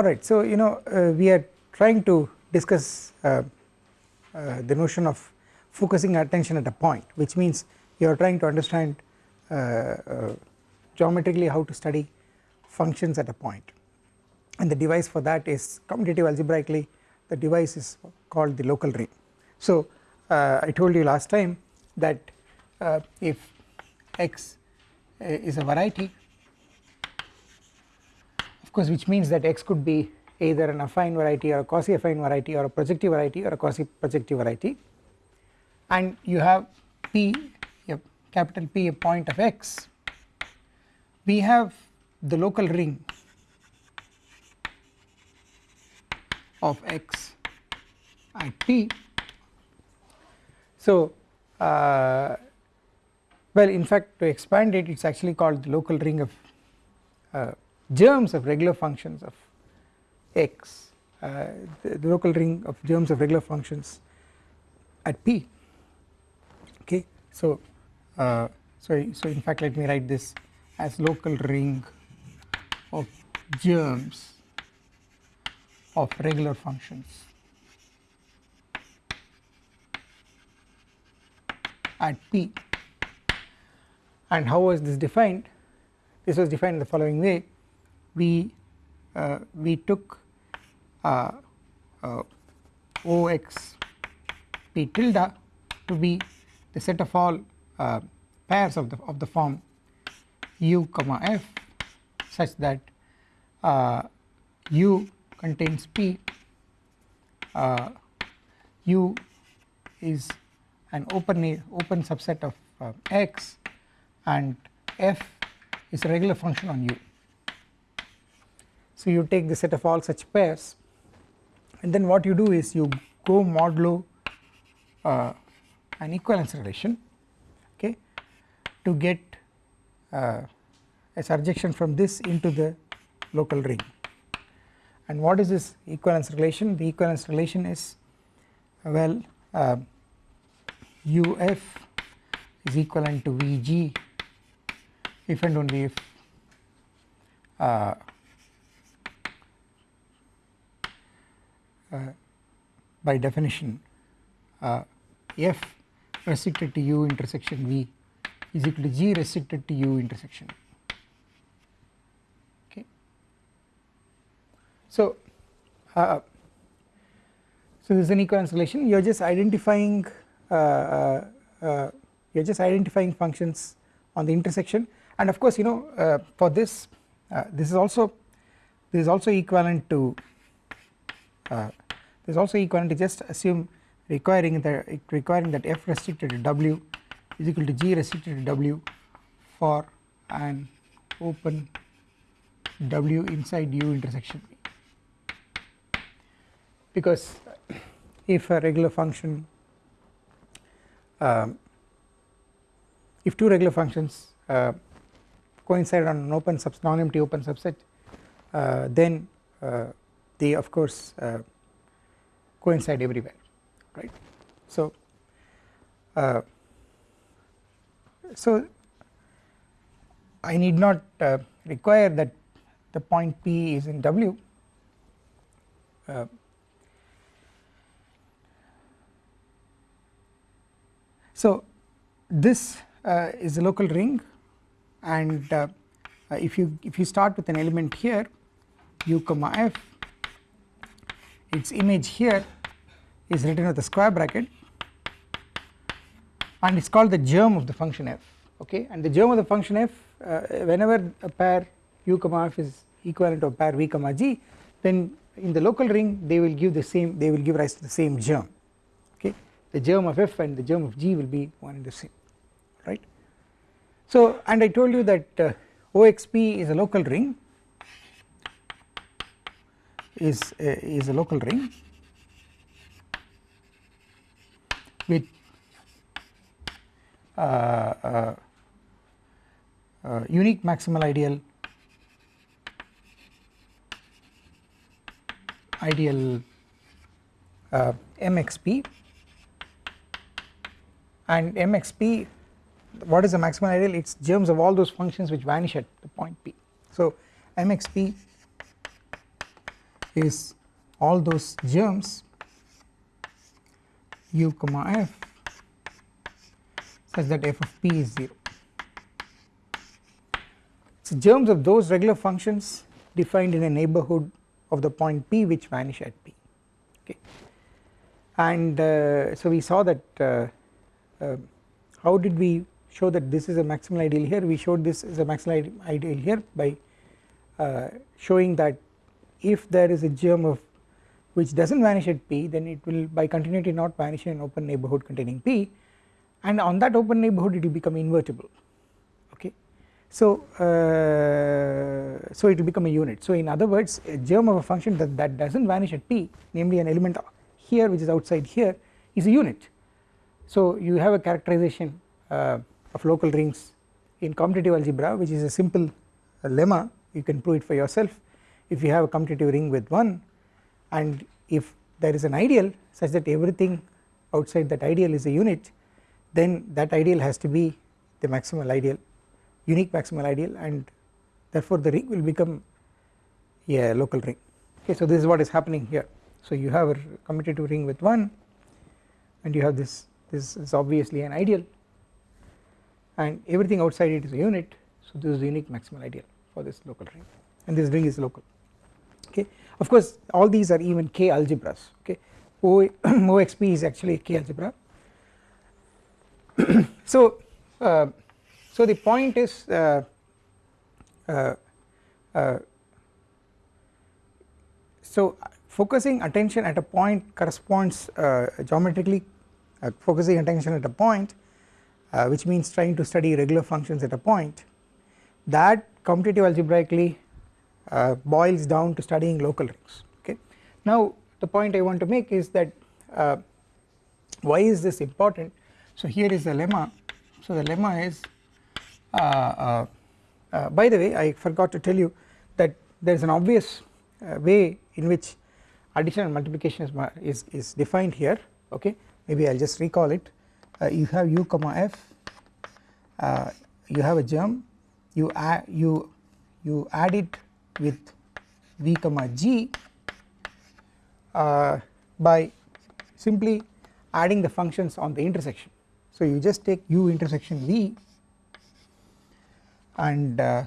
alright so you know uh, we are trying to discuss uh, uh, the notion of focusing attention at a point which means you are trying to understand uh, uh, geometrically how to study functions at a point. And the device for that is commutative algebraically. The device is called the local ring. So uh, I told you last time that if x is a variety of course which means that x could be either an affine variety or a quasi affine variety or a projective variety or a quasi projective variety. And you have p a capital P a point of x. We have the local ring of x at p. So uh, well in fact to expand it it is actually called the local ring of uh, germs of regular functions of x uh, the, the, local ring of germs of regular functions at p. Okay so uh, so so in fact let me write this as local ring of germs of regular functions at p. And how was this defined? This was defined in the following way we uh, we took uh, uh, OX P tilde to be the set of all uh, pairs of the of the form u comma f such that uh, u contains p uh, u is an open open subset of x and f is a regular function on u so you take the set of all such pairs and then what you do is you go modulo uh, an equivalence relation okay to get uh, a surjection from this into the local ring. And what is this equivalence relation? The equivalence relation is well uh, uf is equivalent to vg if and only if uh, Uh, by definition uh, f restricted to u intersection v is equal to g restricted to u intersection. Okay. So, uh, so this is an equivalence relation you are just identifying uh, uh, uh, you are just identifying functions on the intersection. And of course you know for this this is also this is also equivalent to is also equivalent to just assume requiring the requiring that f restricted to w is equal to g restricted to w for an open w inside u intersection. V because if a regular function um, if two regular functions uh, coincide on an open sub non-empty open subset uh, then uh, they of course uh, coincide everywhere right. So, uh, so I need not uh, require that the point P is in W uh, so this uh, is a local ring and uh, if you if you start with an element here u comma f its image here is written with a square bracket and it is called the germ of the function f okay? And the germ of the function f uh, whenever a pair u comma f is equivalent to a pair v comma g then in the local ring they will give the same they will give rise to the same germ okay? The germ of f and the germ of g will be one and the same right? So and I told you that uh, OXP is a local ring is a, is a local ring with uh, uh, uh, unique maximal ideal ideal uh, MXP and MXP what is the maximal ideal it is germs of all those functions which vanish at the point P. So MXP is all those germs u comma f such that f of p is 0. So germs of those regular functions defined in a neighborhood of the point p which vanish at p okay and uh, so we saw that uh, uh, how did we show that this is a maximal ideal here we showed this is a maximal ideal here by uh, showing that if there is a germ of which does not vanish at p then it will by continuity not vanish in an open neighbourhood containing p. And on that open neighbourhood it will become invertible. Okay. So, uh, so it will become a unit. So in other words a germ of a function that, that does not vanish at p namely an element here which is outside here is a unit. So you have a characterization uh, of local rings in commutative algebra which is a simple uh, lemma. You can prove it for yourself if you have a commutative ring with 1 and if there is an ideal such that everything outside that ideal is a unit then that ideal has to be the maximal ideal unique maximal ideal and therefore the ring will become a local ring. Okay so this is what is happening here. So you have a commutative ring with 1 and you have this this is obviously an ideal and everything outside it is a unit. So this is the unique maximal ideal for this local ring. And this ring is local okay? Of course all these are even k algebras. Okay? O OXP is actually a k algebra. So uh, so the point is uh, uh, uh, so focusing attention at a point corresponds uh, geometrically uh, focusing attention at a point which means trying to study regular functions at a point. That commutative algebraically uh, boils down to studying local rings okay. Now the point I want to make is that uh, why is this important? So here is the lemma. So the lemma is uh, uh, uh by the way I forgot to tell you that there is an obvious uh, way in which addition and multiplication is, is, is defined here okay? Maybe I will just recall it. You have u comma f you have a germ. You add you you add it with v comma g uh, by simply adding the functions on the intersection. So you just take u intersection v and uh,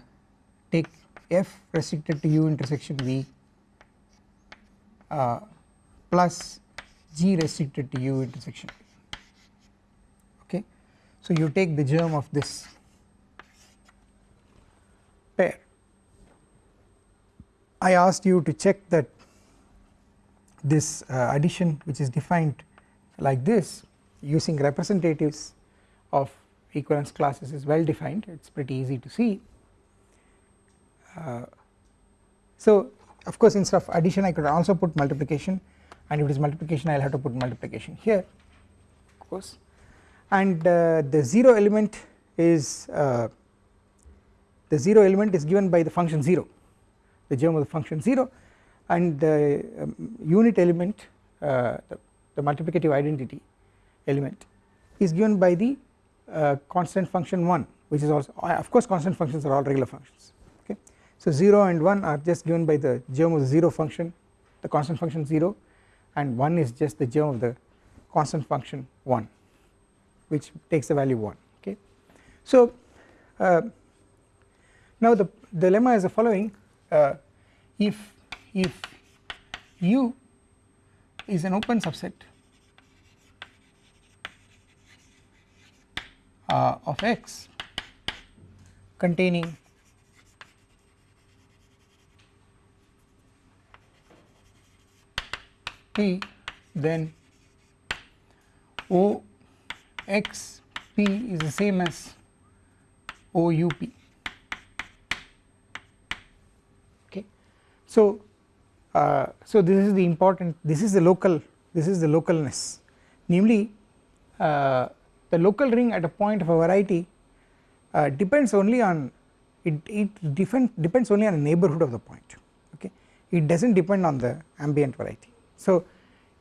take f restricted to u intersection v uh, plus g restricted to u intersection okay. So you take the germ of this pair I asked you to check that this uh, addition which is defined like this using representatives of equivalence classes is well defined. It is pretty easy to see. Uh, so of course instead of addition I could also put multiplication. And if it is multiplication I will have to put multiplication here of course. And uh, the 0 element is uh, the 0 element is given by the function 0 the germ of the function 0 and the um, unit element uh, the, the, multiplicative identity element is given by the uh, constant function 1 which is also uh, of course constant functions are all regular functions okay. So 0 and 1 are just given by the germ of the 0 function the constant function 0 and 1 is just the germ of the constant function 1 which takes the value 1 okay. So uh, now the dilemma is the following uh, if if U is an open subset uh, of X containing P then O X P is the same as O U P So, uh, so this is the important this is the local this is the localness namely uh, the local ring at a point of a variety uh, depends only on it, it different depends only on the neighborhood of the point okay it does not depend on the ambient variety. So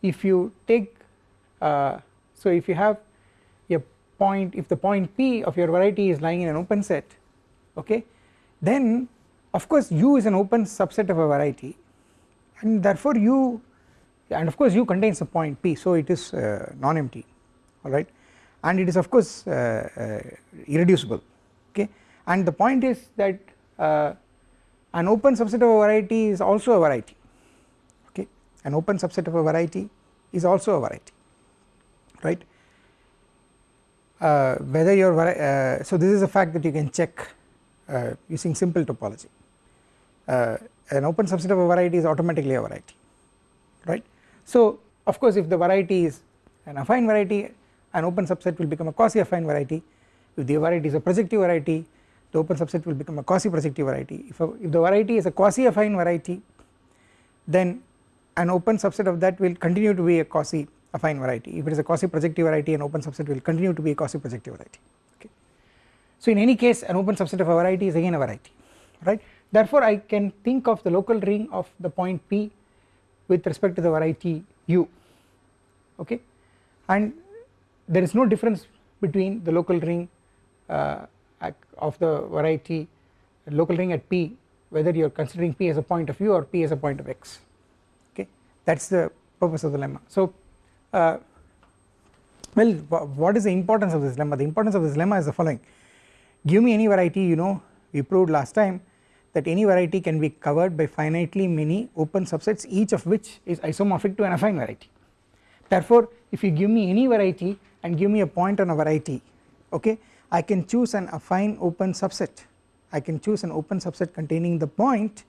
if you take uh, so if you have a point if the point p of your variety is lying in an open set okay then of course u is an open subset of a variety and therefore u and of course u contains a point p so it is uh, non-empty alright and it is of course uh, uh, irreducible okay? And the point is that uh, an open subset of a variety is also a variety okay? An open subset of a variety is also a variety right? Uh, whether your uh, so this is a fact that you can check using simple topology uh, an open subset of a variety is automatically a variety right? So of course if the variety is an affine variety an open subset will become a quasi affine variety. If the variety is a projective variety the open subset will become a quasi projective variety. If, a, if the variety is a quasi affine variety then an open subset of that will continue to be a quasi affine variety. If it is a quasi projective variety an open subset will continue to be a quasi projective variety. Okay. So in any case an open subset of a variety is again a variety right therefore I can think of the local ring of the point P with respect to the variety u okay? And there is no difference between the local ring uh, of the variety local ring at P whether you are considering P as a point of u or P as a point of x okay? That is the purpose of the lemma. So uh, well what is the importance of this lemma? The importance of this lemma is the following. Give me any variety you know we proved last time that any variety can be covered by finitely many open subsets each of which is isomorphic to an affine variety. Therefore if you give me any variety and give me a point on a variety okay I can choose an affine open subset. I can choose an open subset containing the point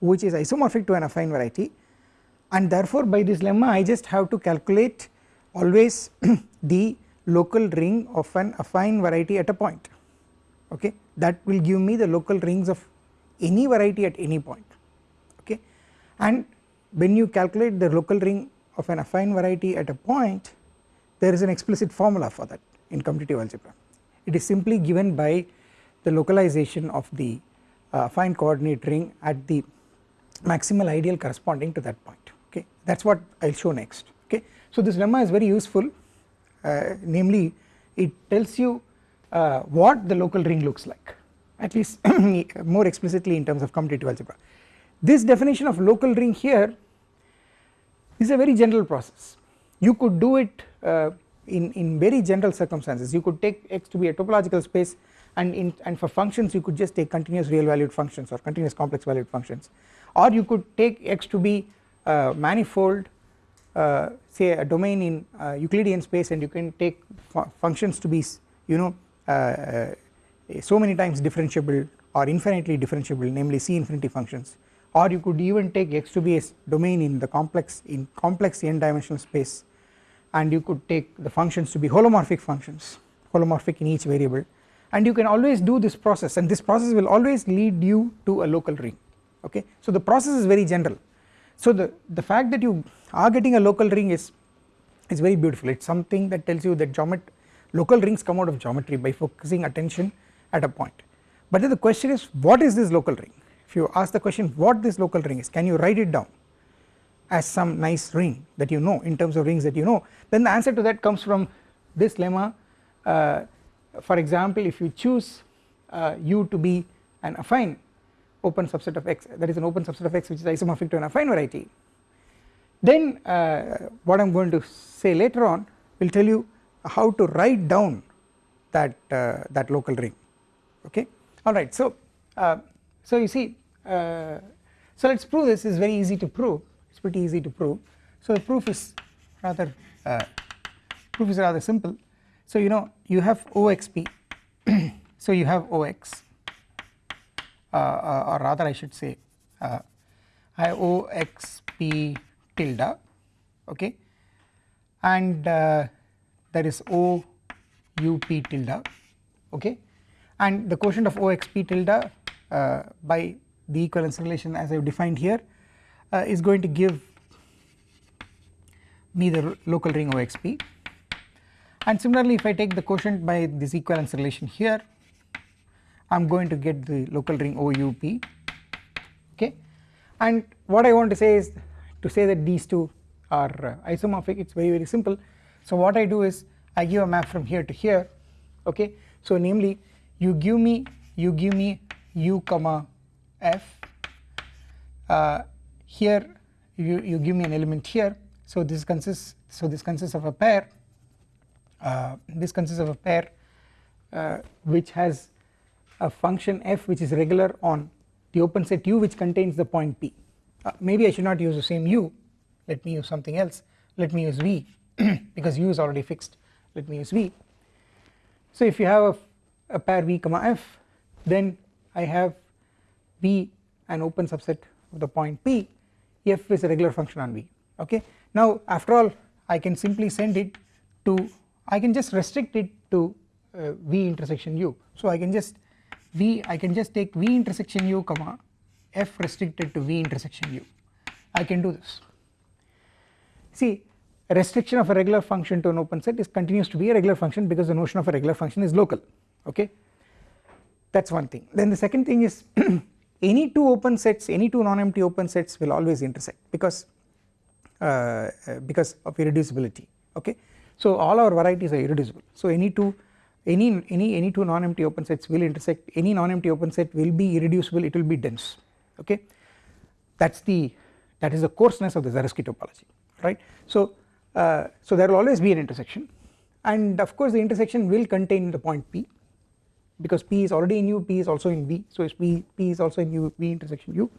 which is isomorphic to an affine variety. And therefore by this lemma I just have to calculate always the local ring of an affine variety at a point. Okay that will give me the local rings of any variety at any point okay? And when you calculate the local ring of an affine variety at a point there is an explicit formula for that in commutative algebra. It is simply given by the localization of the uh, affine coordinate ring at the maximal ideal corresponding to that point okay? That is what I will show next okay. So this lemma is very useful. Uh, namely it tells you uh, what the local ring looks like at least more explicitly in terms of commutative algebra. This definition of local ring here is a very general process. You could do it uh, in, in very general circumstances. You could take x to be a topological space and in and for functions you could just take continuous real valued functions or continuous complex valued functions. Or you could take x to be uh, manifold uh, say a domain in uh, Euclidean space and you can take fu functions to be you know uh, uh, so many times differentiable or infinitely differentiable namely C infinity functions. Or you could even take x to be a domain in the complex in complex n dimensional space and you could take the functions to be holomorphic functions holomorphic in each variable. And you can always do this process and this process will always lead you to a local ring okay? So the process is very general. So the, the fact that you are getting a local ring is is very beautiful. It is something that tells you that geomet local rings come out of geometry by focusing attention at a point. But then the question is what is this local ring? If you ask the question what this local ring is can you write it down as some nice ring that you know in terms of rings that you know? Then the answer to that comes from this lemma. Uh, for example if you choose uh, u to be an affine open subset of x that is an open subset of x which is isomorphic to an affine variety then uh, what I am going to say later on will tell you how to write down that uh, that local ring okay? Alright so uh, so you see uh, so let us prove this is very easy to prove. It is pretty easy to prove. So the proof is rather uh, proof is rather simple. So you know you have OXP so you have OX uh, uh, or rather I should say uh, IOXP tilde okay? And uh, there is OUP tilde okay and the quotient of OXP tilde uh, by the equivalence relation as I have defined here uh, is going to give me the local ring OXP and similarly if I take the quotient by this equivalence relation here I am going to get the local ring OUP okay? And what I want to say is to say that these two are uh, isomorphic it is very very simple. So what I do is I give a map from here to here. Okay? So namely you give me you give me u comma f. Uh, here you, you give me an element here. So this consists so this consists of a pair uh, this consists of a pair uh, which has a function f which is regular on the open set u which contains the point p. Uh, maybe I should not use the same u. Let me use something else. Let me use v because u is already fixed. Let me use v. So if you have a, a pair v comma f then I have v an open subset of the point p f is a regular function on v okay? Now after all I can simply send it to I can just restrict it to uh, v intersection u. So I can just v I can just take v intersection u comma f restricted to v intersection u. I can do this. See restriction of a regular function to an open set is continues to be a regular function because the notion of a regular function is local okay? That is one thing. Then the second thing is any two open sets any two non-empty open sets will always intersect because uh, uh, because of irreducibility. Okay? So all our varieties are irreducible. So any two any any any two non-empty open sets will intersect. Any non-empty open set will be irreducible. It will be dense. Okay? That is the that is the coarseness of the Zariski topology right? So uh, so there will always be an intersection. And of course the intersection will contain the point p because p is already in u p is also in v. So p, p is also in u v intersection u.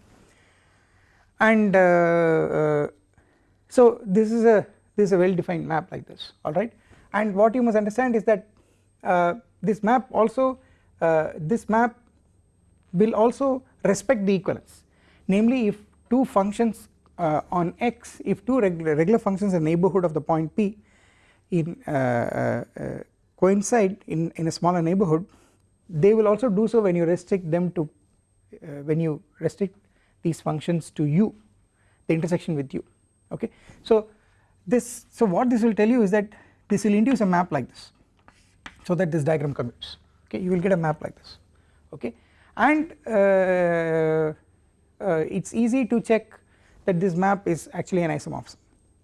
And uh, uh, so this is a this is a well defined map like this alright and what you must understand is that uh, this map also uh, this map will also respect the equivalence. Namely if two functions uh, on x if two regular, regular functions in neighborhood of the point p in uh, coincide in, in a smaller neighborhood they will also do so when you restrict them to when you restrict these functions to u the intersection with u okay? So this so what this will tell you is that this will induce a map like this so that this diagram commutes. Okay? You will get a map like this. Okay? And uh, uh, it is easy to check that this map is actually an isomorphism.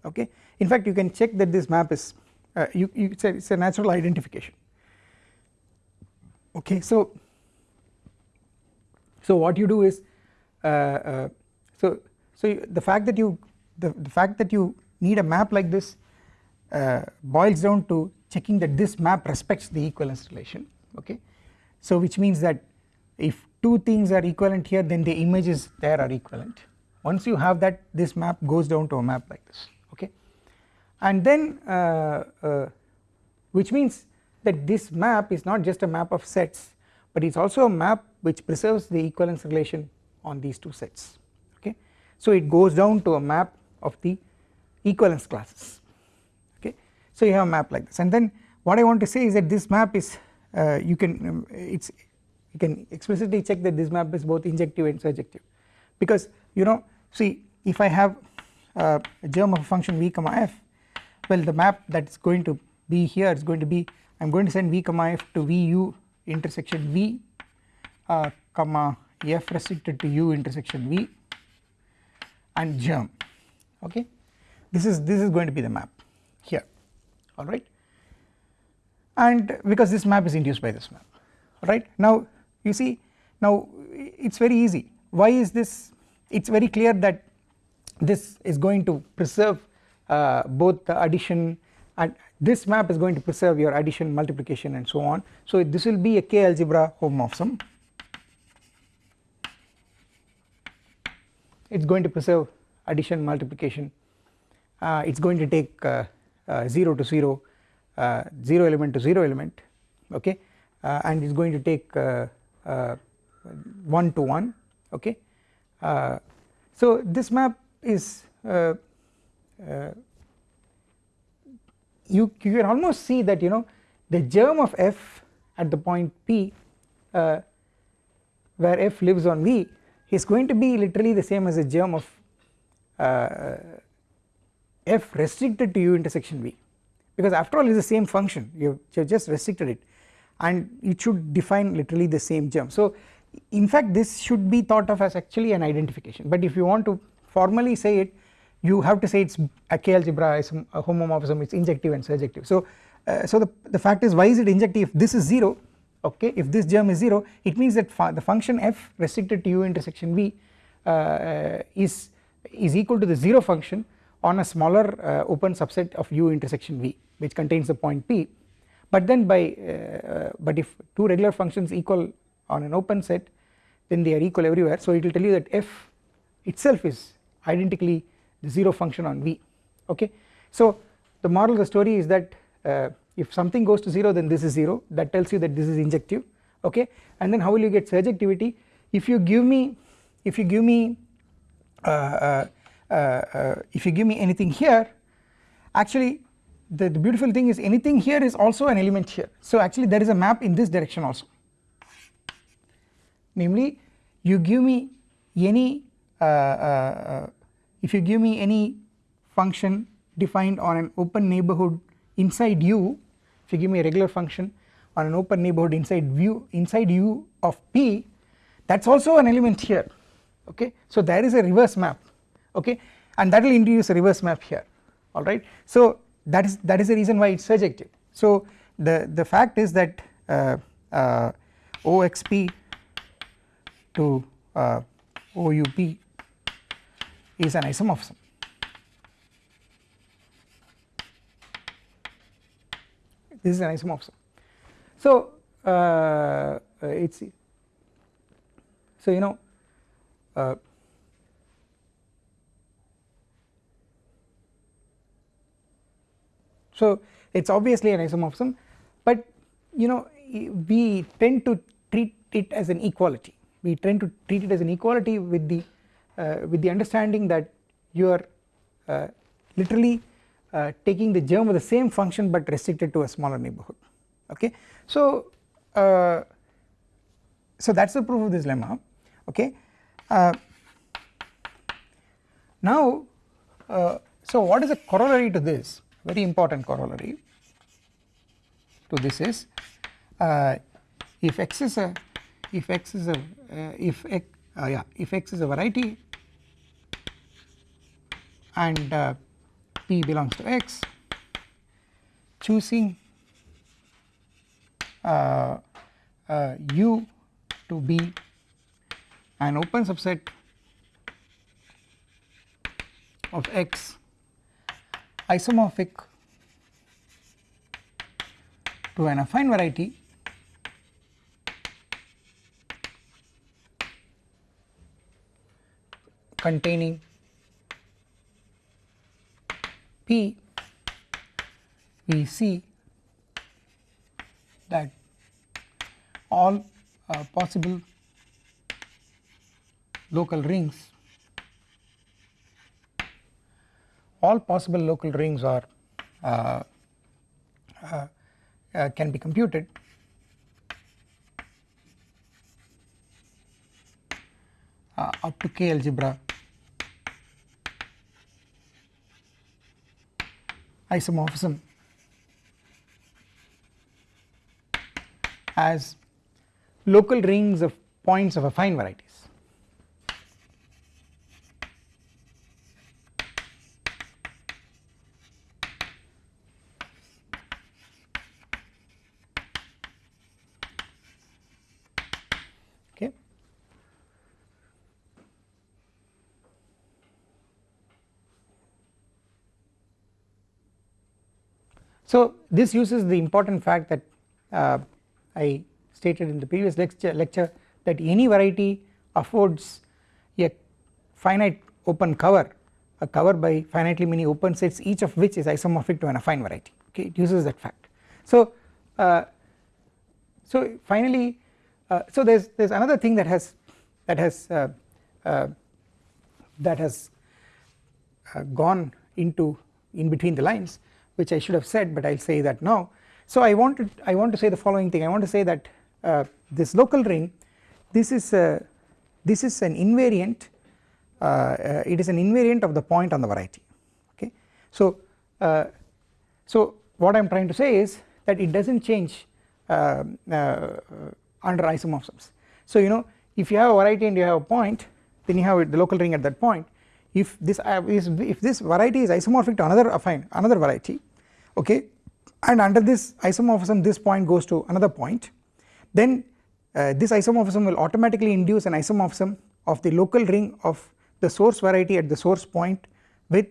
Okay? In fact you can check that this map is uh, you, you it's, a, it's a natural identification okay so so what you do is uh, uh, so so the fact that you the, the fact that you need a map like this uh, boils down to checking that this map respects the equivalence relation okay? So which means that if two things are equivalent here then the images there are equivalent. Once you have that this map goes down to a map like this okay? And then uh, uh, which means that this map is not just a map of sets but it is also a map which preserves the equivalence relation on these two sets okay? So it goes down to a map of the equivalence classes okay? So you have a map like this. And then what I want to say is that this map is uh, you can um, it's you can explicitly check that this map is both injective and surjective. Because you know see if I have uh, a germ of a function v comma f well the map that is going to be here is going to be I am going to send v comma f to vu intersection v uh, comma f restricted to u intersection v and germ. Okay? This is this is going to be the map here. Alright and because this map is induced by this map. Right? Now you see now it is very easy. Why is this it is very clear that this is going to preserve uh, both the addition and this map is going to preserve your addition multiplication and so on. So this will be a k algebra homomorphism it is going to preserve addition multiplication. Uh, it is going to take uh, uh, 0 to 0 uh, 0 element to 0 element okay? Uh, and it is going to take uh, 1 to 1 okay? So this map is you, you can almost see that you know the germ of f at the point p uh, where f lives on v is going to be literally the same as the germ of uh, f restricted to u intersection v. Because after all it is the same function. You have just restricted it. And it should define literally the same germ. So in fact this should be thought of as actually an identification. But if you want to formally say it you have to say it is a k algebra is a homomorphism it is injective and surjective. So uh, so the, the fact is why is it injective if this is 0 okay if this germ is 0 it means that the function f restricted to u intersection v uh, is is equal to the 0 function on a smaller uh, open subset of u intersection v which contains the point p. But then by uh, but if two regular functions equal on an open set then they are equal everywhere. So it will tell you that f itself is identically the 0 function on v. Okay? So the moral of the story is that uh, if something goes to 0 then this is 0 that tells you that this is injective. Okay? And then how will you get surjectivity if you give me if you give me uh, uh, uh, uh if you give me anything here actually the, the beautiful thing is anything here is also an element here. So actually there is a map in this direction also. Namely you give me any uh, uh, if you give me any function defined on an open neighborhood inside u if you give me a regular function on an open neighborhood inside view inside u of p that is also an element here okay? So there is a reverse map okay? And that will introduce a reverse map here alright so that is that is the reason why it is surjective. So the the fact is that uh, uh, OXP to uh, OUP is an isomorphism. This is an isomorphism. So uh, it's so you know uh, so it is obviously an isomorphism but you know we tend to treat it as an equality. We tend to treat it as an equality with the with the understanding that you are uh, literally uh, taking the germ of the same function but restricted to a smaller neighborhood. Okay? So uh, so that is the proof of this lemma. Okay? Uh, now uh, so what is a corollary to this? Very important corollary to this is uh, if x is a if x is a uh, if x uh, yeah if x is a variety and uh, p belongs to x. Choosing uh, uh, u to be an open subset of x. Isomorphic to an affine variety. Containing P. We see that all uh, possible local rings all possible local rings are uh, uh, uh, can be computed. Uh, up to k algebra isomorphism as local rings of points of affine variety So this uses the important fact that uh, I stated in the previous lecture, lecture that any variety affords a finite open cover a cover by finitely many open sets each of which is isomorphic to an affine variety okay it uses that fact. So uh, so finally uh, so there is there is another thing that has that has uh, uh that has uh, gone into in between the lines which I should have said but I will say that now. So I want to I want to say the following thing I want to say that uh, this local ring this is a, this is an invariant uh, uh, it is an invariant of the point on the variety okay. So uh, so what I am trying to say is that it does not change uh, uh, under isomorphisms. So you know if you have a variety and you have a point then you have the local ring at that point if this is if this variety is isomorphic to another affine another variety okay and under this isomorphism this point goes to another point then uh, this isomorphism will automatically induce an isomorphism of the local ring of the source variety at the source point with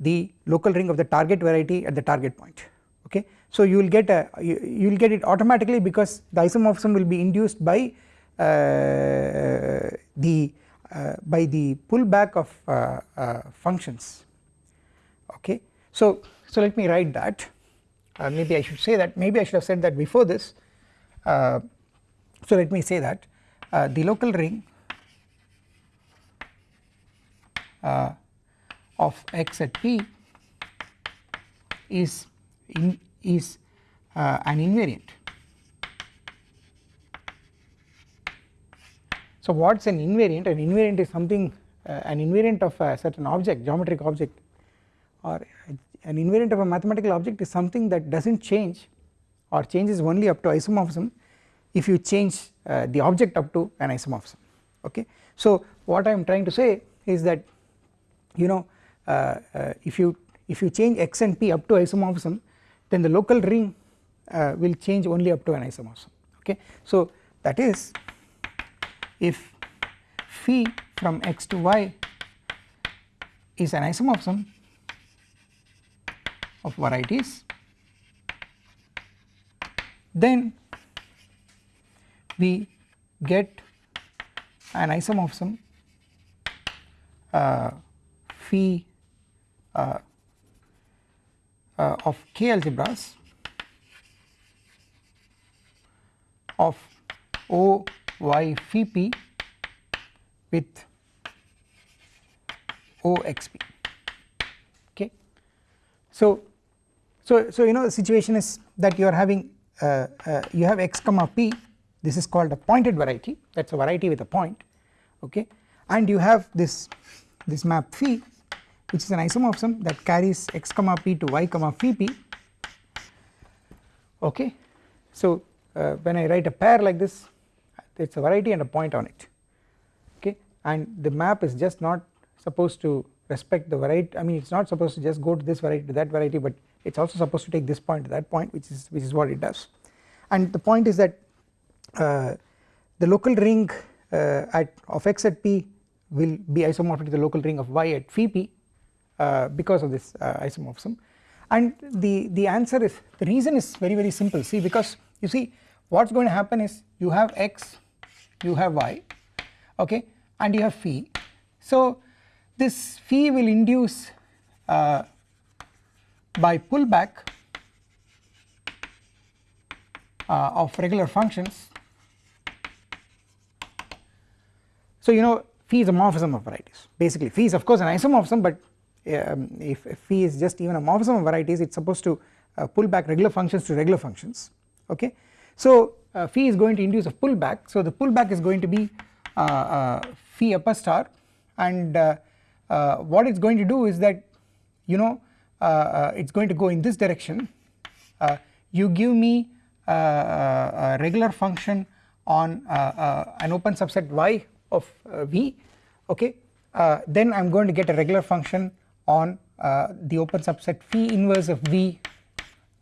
the local ring of the target variety at the target point okay. So you will get a you will get it automatically because the isomorphism will be induced by uh, the uh, by the pullback of uh, uh, functions okay. So so let me write that uh, maybe I should say that maybe I should have said that before this uh, so let me say that the local ring of x at p is in, is uh, an invariant. So what is an invariant? An invariant is something uh, an invariant of a certain object geometric object or an invariant of a mathematical object is something that does not change or changes only up to isomorphism if you change uh, the object up to an isomorphism okay. So what I am trying to say is that you know uh, uh, if you if you change x and p up to isomorphism then the local ring uh, will change only up to an isomorphism okay. So that is if phi from x to y is an isomorphism of varieties then we get an isomorphism uh, phi uh, uh, of k algebras of O y phi p with O x p okay. So, so, so you know the situation is that you are having uh, uh, you have x comma p. This is called a pointed variety. That is a variety with a point okay? And you have this this map phi which is an isomorphism that carries x comma p to y comma phi p okay. So uh, when I write a pair like this it is a variety and a point on it okay? And the map is just not supposed to respect the variety I mean it is not supposed to just go to this variety to that variety but it is also supposed to take this point to that point which is which is what it does. And the point is that uh, the local ring uh, at of x at p will be isomorphic to the local ring of y at phi p uh, because of this uh, isomorphism. And the the answer is the reason is very very simple. See because you see what is going to happen is you have x you have y okay and you have phi so this phi will induce uh, by pullback uh, of regular functions. So you know phi is a morphism of varieties. Basically phi is of course an isomorphism but um, if, if phi is just even a morphism of varieties it is supposed to uh, pull back regular functions to regular functions okay. So uh, phi is going to induce a pullback. So the pullback is going to be uh, uh phi upper star. And uh, what it is going to do is that you know it is going to go in this direction. You give me a regular function on an open subset y of v okay? Then I am going to get a regular function on uh, the open subset phi inverse of v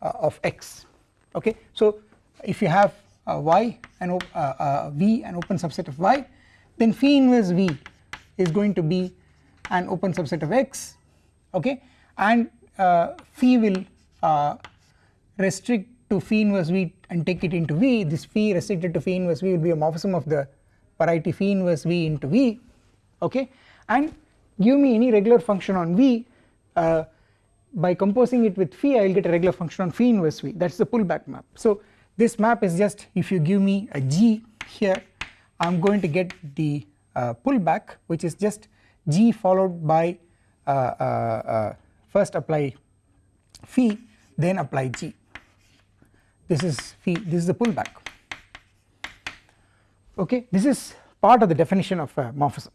uh, of x okay. So if you have uh, y and uh, uh, v an open subset of y then phi inverse v is going to be an open subset of x okay? And uh, phi will restrict to phi inverse v and take it into v. This phi restricted to phi inverse v will be a morphism of the variety phi inverse v into v okay? And give me any regular function on V uh, by composing it with phi I will get a regular function on phi inverse V. That is the pullback map. So this map is just if you give me a G here I am going to get the uh, pullback which is just G followed by uh, uh, uh first apply phi then apply G. This is phi this is the pullback. Okay this is part of the definition of a morphism.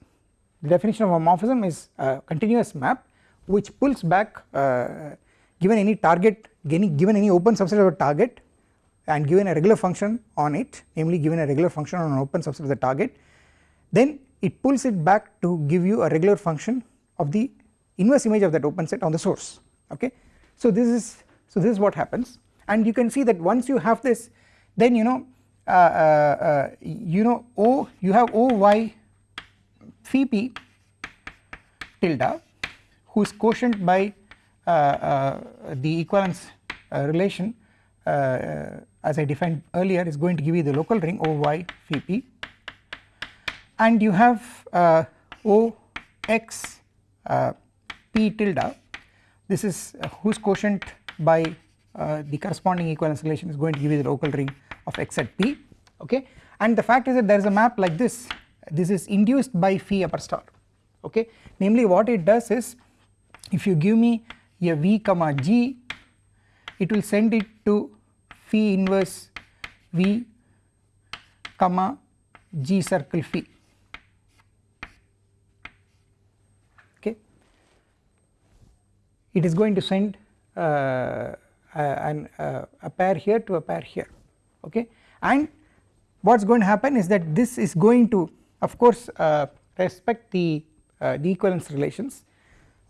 The definition of a morphism is a continuous map which pulls back uh, given any target given any open subset of a target and given a regular function on it namely given a regular function on an open subset of the target. Then it pulls it back to give you a regular function of the inverse image of that open set on the source okay. So this is so this is what happens and you can see that once you have this then you know uh, uh, uh you know O you have O y phi p tilde whose quotient by uh, uh, the equivalence uh, relation as I defined earlier is going to give you the local ring OY phi p and you have OX p tilde this is uh, whose quotient by uh, the corresponding equivalence relation is going to give you the local ring of x at p okay? And the fact is that there is a map like this. This is induced by phi upper star okay? Namely what it does is if you give me a v comma g it will send it to phi inverse v comma g circle phi it is going to send uh, an, uh, a pair here to a pair here okay? And what is going to happen is that this is going to of course uh, respect the uh, the equivalence relations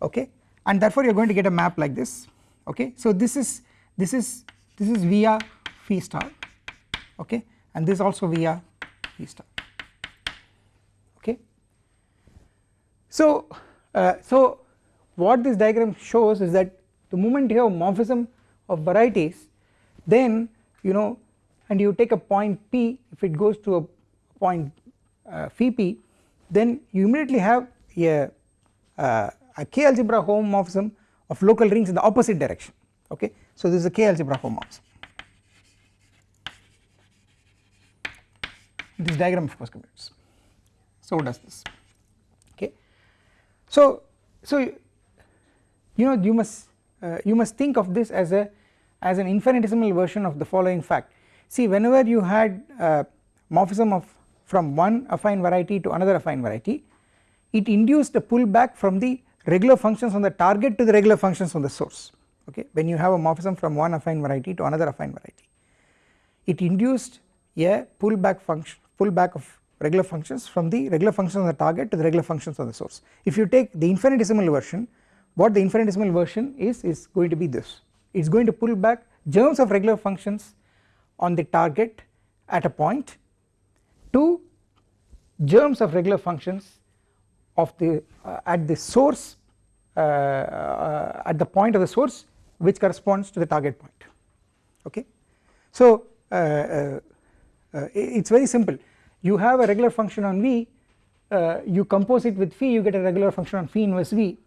okay? And therefore you are going to get a map like this okay? So this is this is this is via phi star okay? And this also via phi star okay? So uh, so what this diagram shows is that the moment you have morphism of varieties then you know and you take a point p if it goes to a point uh, phi p then you immediately have a, uh, a k algebra homomorphism of local rings in the opposite direction. Okay? So this is a k algebra homomorphism. This diagram of course commutes so does this. Okay? So so you know you must uh, you must think of this as a as an infinitesimal version of the following fact. See whenever you had uh, morphism of from one affine variety to another affine variety it induced a pullback from the regular functions on the target to the regular functions on the source. Okay? When you have a morphism from one affine variety to another affine variety it induced a pullback function pullback of regular functions from the regular functions on the target to the regular functions on the source. If you take the infinitesimal version what the infinitesimal version is is going to be this. It is going to pull back germs of regular functions on the target at a point to germs of regular functions of the uh, at the source uh, uh, at the point of the source which corresponds to the target point. Okay? So uh, uh, uh, it is very simple. You have a regular function on v you compose it with phi you get a regular function on phi inverse v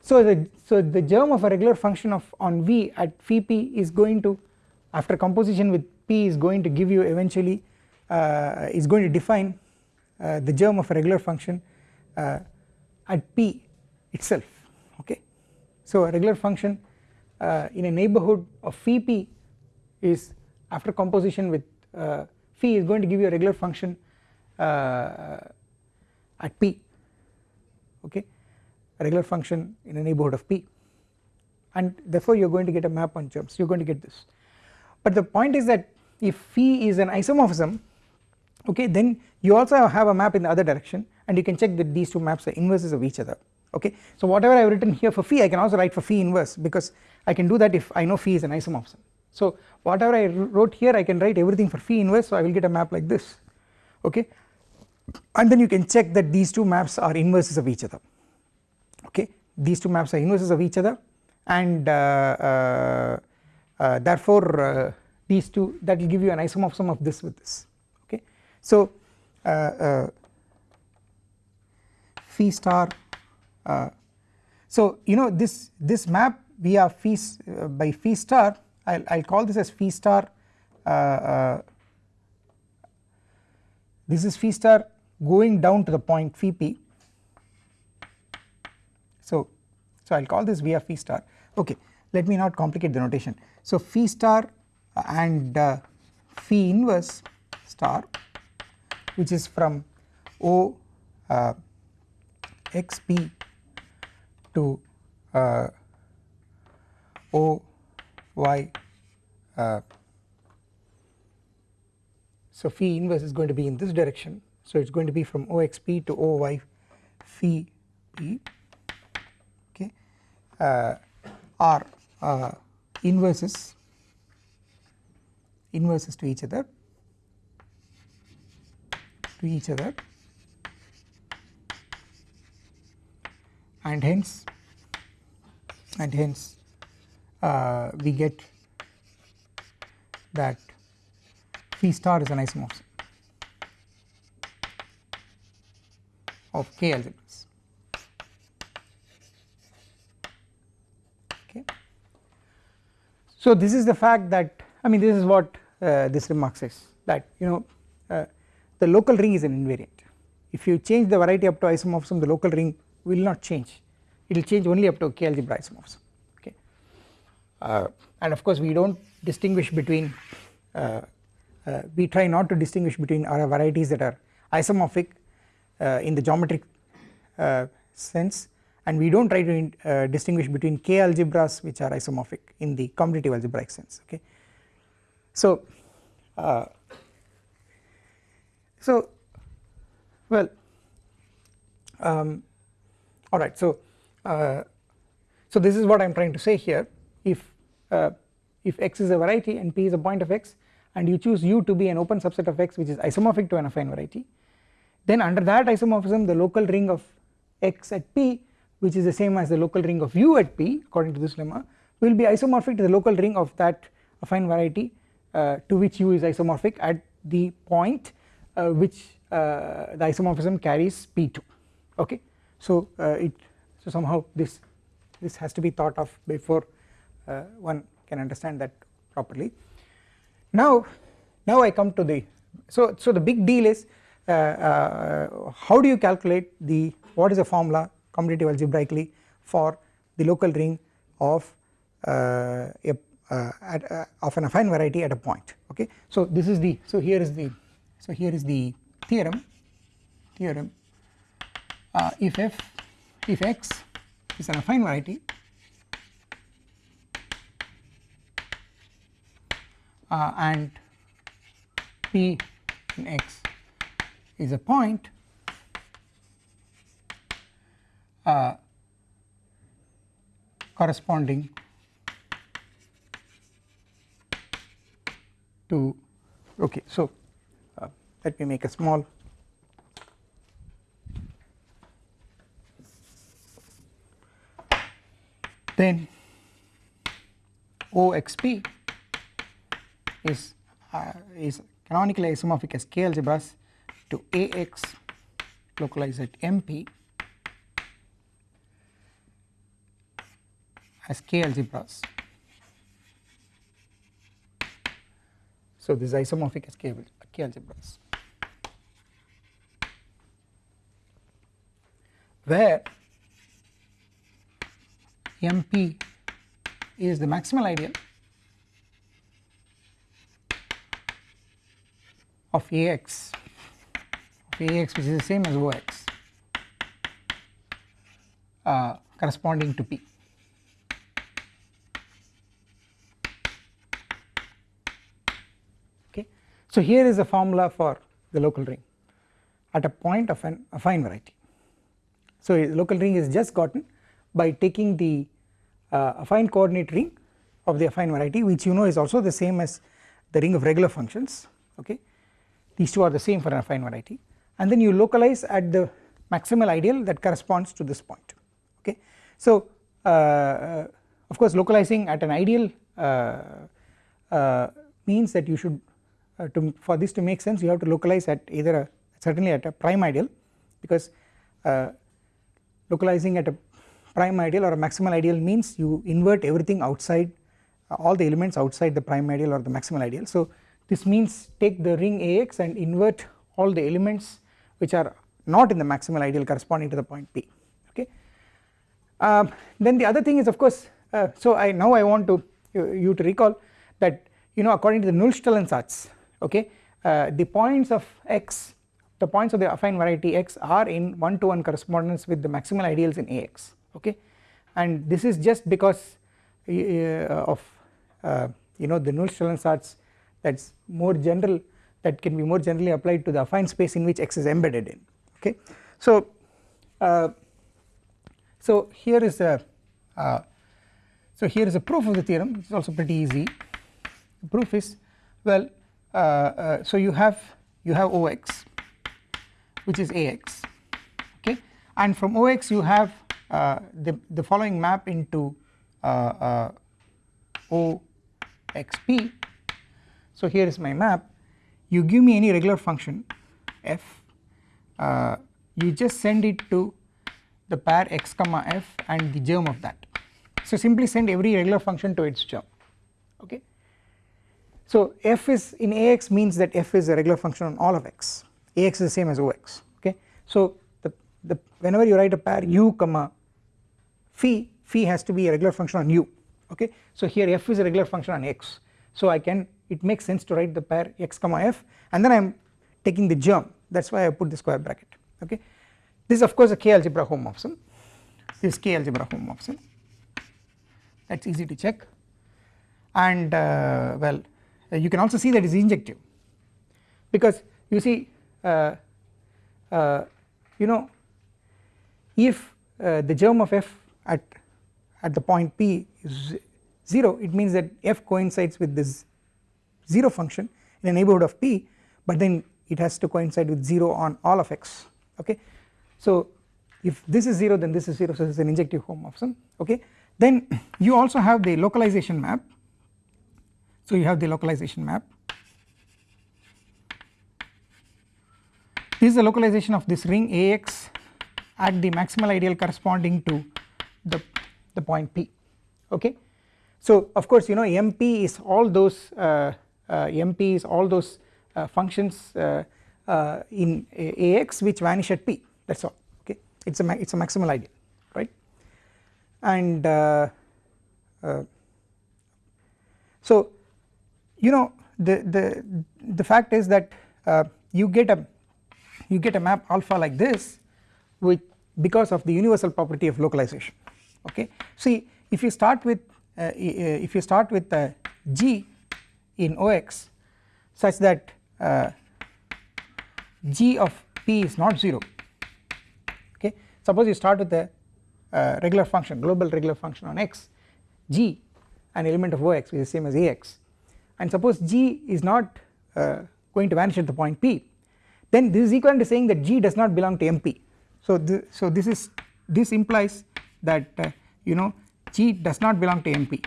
so the so the germ of a regular function of on v at phi p is going to after composition with p is going to give you eventually is going to define the germ of a regular function uh, at p itself okay. So a regular function uh, in a neighbourhood of phi p is after composition with uh, phi is going to give you a regular function at p okay a regular function in a neighbourhood of p. And therefore you are going to get a map on germs. You are going to get this. But the point is that if phi is an isomorphism okay then you also have a map in the other direction and you can check that these two maps are inverses of each other okay? So whatever I have written here for phi I can also write for phi inverse because I can do that if I know phi is an isomorphism. So whatever I wrote here I can write everything for phi inverse so I will get a map like this okay? And then you can check that these two maps are inverses of each other these two maps are inverses of each other. And uh, uh, uh, therefore uh, these two that will give you an isomorphism of this with this. Okay? So uh, phi star so you know this this map via phi uh, by phi star I'll, I'll call this as phi star this is phi star going down to the point phi p so so I'll call this via phi star. Okay let me not complicate the notation. So phi star and uh, phi inverse star which is from O uh, xp to uh, o y uh, so phi inverse is going to be in this direction. So it is going to be from oxp to oy phi p are uh, inverses inverses to each other to each other and hence and hence uh, we get that phi star is an isomorphism of k algebras okay. So this is the fact that I mean this is what uh, this remark says that you know uh, the local ring is an invariant. If you change the variety up to isomorphism the local ring will not change. It will change only up to k algebra isomorphism. Okay. Uh, and of course we do not distinguish between uh, uh, we try not to distinguish between our varieties that are isomorphic uh, in the geometric sense and we do not try to uh, distinguish between k algebras which are isomorphic in the commutative algebraic sense okay. So so well um, alright so uh, so this is what I am trying to say here if uh, if x is a variety and p is a point of x and you choose u to be an open subset of x which is isomorphic to an affine variety then under that isomorphism the local ring of x at p which is the same as the local ring of u at p according to this lemma will be isomorphic to the local ring of that affine variety uh, to which u is isomorphic at the point uh, which uh, the isomorphism carries p2 okay? So uh, it so somehow this this has to be thought of before one can understand that properly. Now now I come to the so so the big deal is uh, uh, how do you calculate the what is the formula commutative algebraically for the local ring of uh, a at, of an affine variety at a point okay? So this is the so here is the so here is the theorem theorem uh, if f if x is an affine variety uh, and p in x is a point uh, corresponding to okay so let me make a small then OXP is uh, is canonically isomorphic as K algebras to AX localized at MP as K algebras. So this is isomorphic as K, K algebras. where MP is the maximal ideal of AX of AX which is the same as OX uh, corresponding to P. Okay. So here is a formula for the local ring at a point of an affine variety. So local ring is just gotten by taking the uh, affine coordinate ring of the affine variety which you know is also the same as the ring of regular functions okay these two are the same for an affine variety and then you localize at the maximal ideal that corresponds to this point okay. So uh, uh of course localizing at an ideal uh, uh means that you should to for this to make sense you have to localize at either a certainly at a prime ideal because localizing at a prime ideal or a maximal ideal means you invert everything outside uh, all the elements outside the prime ideal or the maximal ideal. So this means take the ring Ax and invert all the elements which are not in the maximal ideal corresponding to the point P okay. Um, then the other thing is of course uh, so I now I want to you, you, to recall that you know according to the Nullstellensatz okay? Uh, the points of x the points of the affine variety x are in one to one correspondence with the maximal ideals in Ax okay? And this is just because uh, of uh, you know the Nullstellensatz that is more general that can be more generally applied to the affine space in which x is embedded in. Okay. So uh, so here is a uh, so here is a proof of the theorem it is also pretty easy. The proof is well so you have you have Ox which is Ax okay? And from Ox you have uh, the, the following map into uh, OXP so here is my map. You give me any regular function f uh, you just send it to the pair x comma f and the germ of that. So simply send every regular function to its germ okay so f is in ax means that f is a regular function on all of x. Ax is the same as ox okay? So the, the whenever you write a pair u comma phi phi has to be a regular function on u okay? So here f is a regular function on x. So I can it makes sense to write the pair x comma f and then I am taking the germ. That is why I put the square bracket okay? This is of course a k algebra homomorphism this is k algebra homomorphism that is easy to check. And uh, well you can also see that it is injective. Because you see uh, uh you know if uh, the germ of f at at the point p is 0 it means that f coincides with this 0 function in a neighbourhood of p but then it has to coincide with 0 on all of x okay. So if this is 0 then this is 0 so this is an injective homomorphism okay? Then you also have the localization map so you have the localization map. This is the localization of this ring Ax at the maximal ideal corresponding to the, the point P okay. So of course you know MP is all those uh, uh, MP is all those uh, functions uh, uh, in Ax which vanish at P that is all okay? It is a it is a maximal ideal right? And uh, so you know the the the fact is that you get a you get a map alpha like this with because of the universal property of localization. Okay? See if you start with uh, if you start with uh, g in OX such that uh, g of p is not 0 okay? Suppose you start with a uh, regular function global regular function on x g an element of ox which is same as ax and suppose g is not uh, going to vanish at the point p then this is equivalent to saying that g does not belong to mp so th so this is this implies that uh, you know g does not belong to mp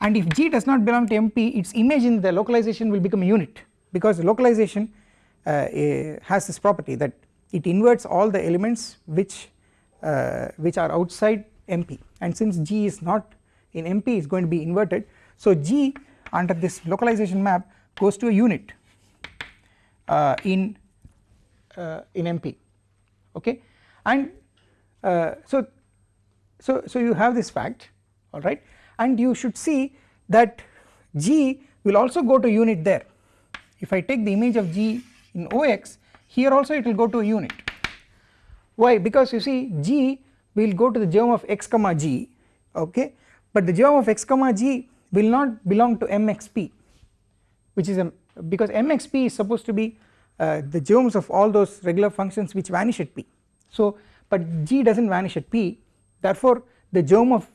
and if g does not belong to mp its image in the localization will become a unit because localization uh, has this property that it inverts all the elements which uh, which are outside mp and since g is not in mp is going to be inverted. So g under this localization map goes to a unit uh, in uh, in mp okay? And uh, so so so you have this fact alright and you should see that G will also go to unit there. If I take the image of G in OX here also it will go to a unit. Why? Because you see G will go to the germ of x comma G okay? But the germ of x comma G will not belong to MXP which is a because MXP is supposed to be uh, the germs of all those regular functions which vanish at P so but G does not vanish at P therefore the germ of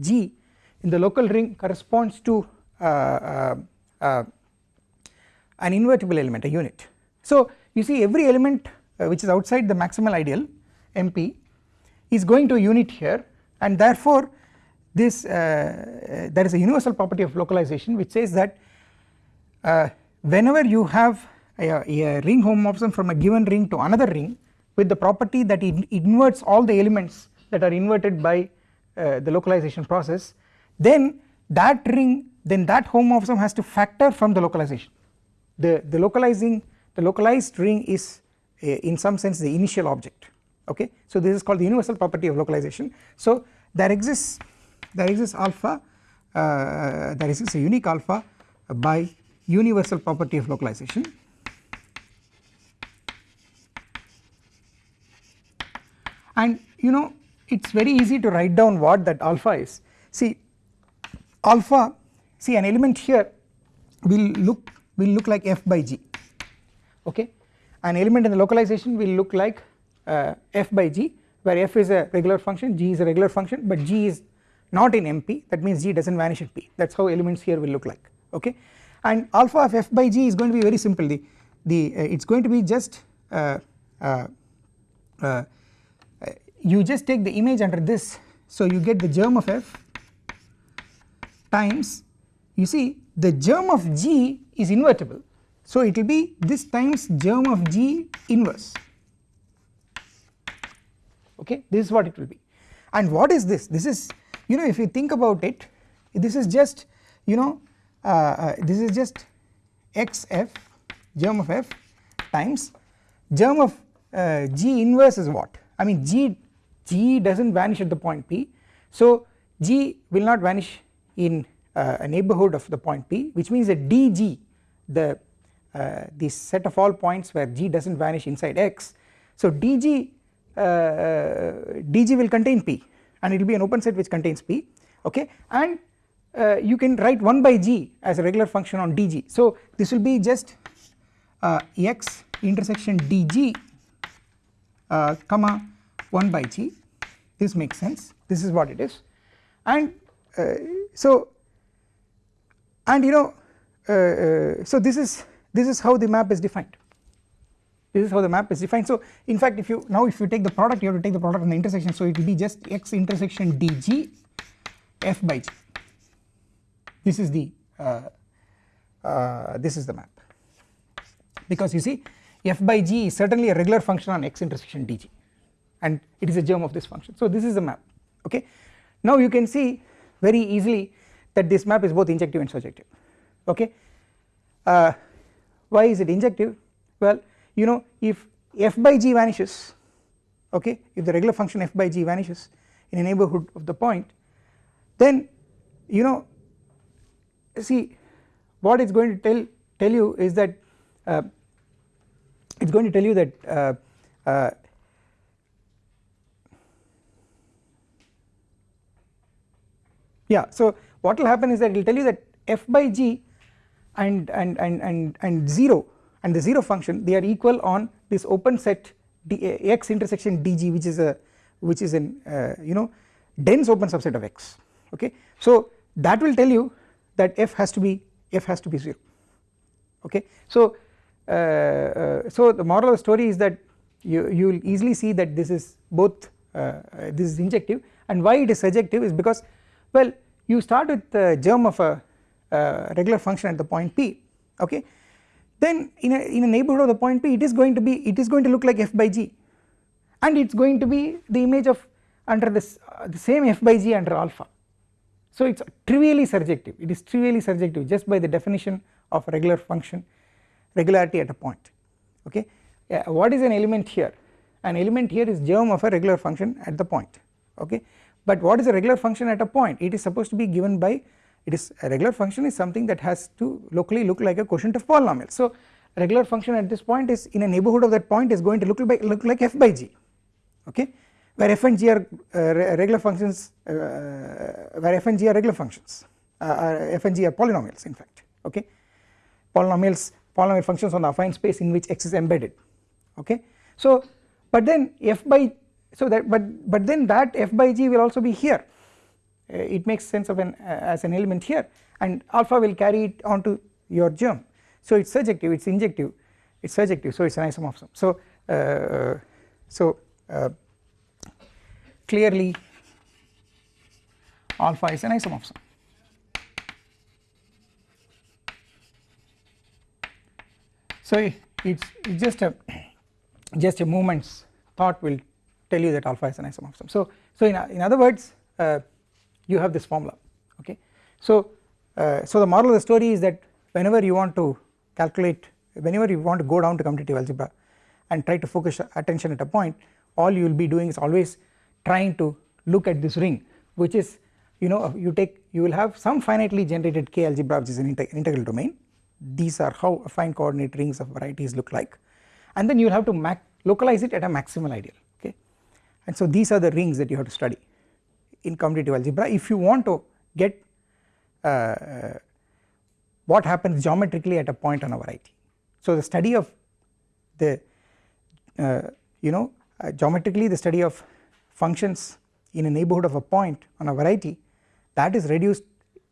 G in the local ring corresponds to uh, uh, uh, an invertible element a unit. So you see every element uh, which is outside the maximal ideal MP is going to a unit here and therefore this uh, uh, there is a universal property of localization which says that whenever you have a, a, ring homomorphism from a given ring to another ring with the property that it inverts all the elements that are inverted by the localization process then that ring then that homomorphism has to factor from the localization. The the localizing the localized ring is uh, in some sense the initial object. Okay? So this is called the universal property of localization. So there exists there exists alpha uh, there exists a unique alpha by universal property of localization. And you know it is very easy to write down what that alpha is. See alpha see an element here will look will look like f by g okay? An element in the localization will look like uh, f by g where f is a regular function g is a regular function but g is not in mp that means g does not vanish at p. That is how elements here will look like okay? And alpha of f by g is going to be very simple. The the uh, it is going to be just uh, uh, uh you just take the image under this. So you get the germ of f times you see the germ of g is invertible. So it will be this times germ of g inverse okay? This is what it will be. And what is this? This is you know if you think about it this is just you know uh, uh, this is just xf germ of f times germ of uh, g inverse is what? I mean g g does not vanish at the point p. So g will not vanish in uh, a neighbourhood of the point p which means that dg the uh, the set of all points where g does not vanish inside x. So dg uh, dg will contain p and it will be an open set which contains p okay? And uh, you can write 1 by g as a regular function on dg so this will be just uh, x intersection dg uh, comma 1 by g. This makes sense. This is what it is. And uh, so and you know so this is this is how the map is defined this is how the map is defined. So in fact if you now if you take the product you have to take the product on the intersection. So it will be just x intersection dg f by g. This is the uh, uh, this is the map. Because you see f by g is certainly a regular function on x intersection dg and it is a germ of this function. So this is the map. Okay? Now you can see very easily that this map is both injective and surjective. Okay? Uh, why is it injective? Well you know if f by g vanishes okay if the regular function f by g vanishes in a neighbourhood of the point then you know see what it's going to tell tell you is that uh, it's going to tell you that uh, uh, yeah so what will happen is that it will tell you that f by g and and and and and 0 and the 0 function they are equal on this open set d, x intersection dg which is a which is an uh, you know dense open subset of x. Okay? So that will tell you that f has to be f has to be 0 okay? So uh, uh, so the moral of the story is that you you will easily see that this is both uh, uh, this is injective. And why it is surjective is because well you start with the germ of a regular function at the point p. Okay then in a in a neighbourhood of the point p it is going to be it is going to look like f by g. And it is going to be the image of under this uh, the same f by g under alpha. So it is trivially surjective. It is trivially surjective just by the definition of regular function regularity at a point. Okay? What is an element here? An element here is germ of a regular function at the point. Okay? But what is a regular function at a point? It is supposed to be given by it is a regular function is something that has to locally look like a quotient of polynomial. So regular function at this point is in a neighbourhood of that point is going to look like look like f by g okay? Where f and g are uh, regular functions uh, where f and g are regular functions uh, f and g are polynomials in fact okay? Polynomials polynomial functions on the affine space in which x is embedded okay? So but then f by so that but but then that f by g will also be here it makes sense of an uh, as an element here and alpha will carry it onto your germ. So it's surjective it's injective it's surjective so it's an isomorphism. So uh, so uh, clearly alpha is an isomorphism. So it's, it's just a just a moment's thought will tell you that alpha is an isomorphism. So so in, in other words uh, you have this formula okay? So uh, so the moral of the story is that whenever you want to calculate whenever you want to go down to commutative algebra and try to focus attention at a point all you will be doing is always trying to look at this ring which is you know you take you will have some finitely generated k algebra which is an integral domain. These are how affine coordinate rings of varieties look like. And then you will have to localize it at a maximal ideal okay? And so these are the rings that you have to study in commutative algebra if you want to get uh, uh, what happens geometrically at a point on a variety. So the study of the uh, you know uh, geometrically the study of functions in a neighbourhood of a point on a variety that is reduced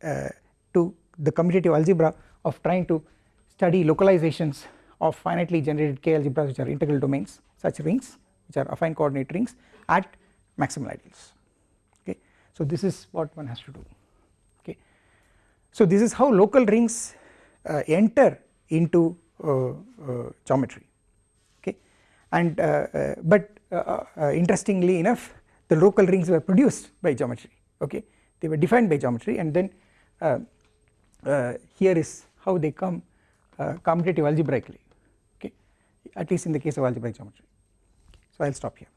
uh, to the commutative algebra of trying to study localizations of finitely generated k algebras which are integral domains such rings which are affine coordinate rings at maximal ideals so this is what one has to do. Okay. So this is how local rings uh, enter into uh, uh, geometry. Okay. And uh, uh, but interestingly enough the local rings were produced by geometry. Okay. They were defined by geometry and then here is how they come commutative algebraically. Okay. At least in the case of algebraic geometry. So I will stop here